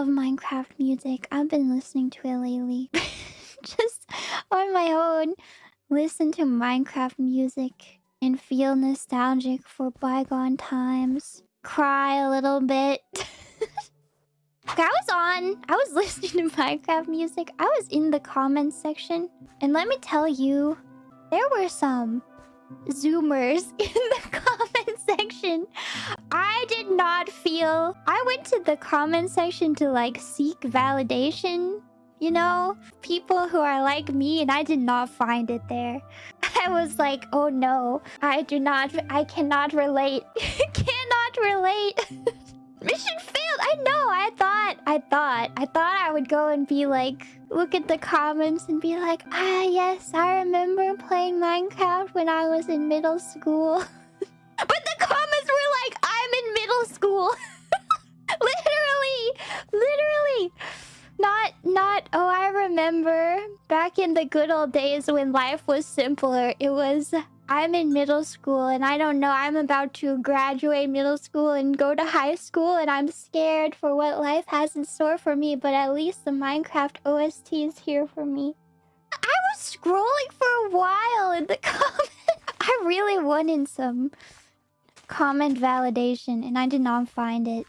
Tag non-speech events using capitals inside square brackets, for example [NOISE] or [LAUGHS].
love Minecraft music. I've been listening to it lately. [LAUGHS] Just on my own. Listen to Minecraft music and feel nostalgic for bygone times. Cry a little bit. [LAUGHS] I was on. I was [LAUGHS] listening to Minecraft music. I was in the comments section. And let me tell you, there were some zoomers in the comment section. I did I went to the comment section to like seek validation. You know, people who are like me and I did not find it there. [LAUGHS] I was like, oh no, I do not, I cannot relate. [LAUGHS] cannot relate. [LAUGHS] Mission failed. I know. I thought, I thought, I thought I would go and be like, look at the comments and be like, ah, yes, I remember playing Minecraft when I was in middle school. Oh, I remember back in the good old days when life was simpler. It was I'm in middle school and I don't know. I'm about to graduate middle school and go to high school and I'm scared for what life has in store for me. But at least the Minecraft OST is here for me. I was scrolling for a while in the [LAUGHS] comments. I really wanted some comment validation and I did not find it.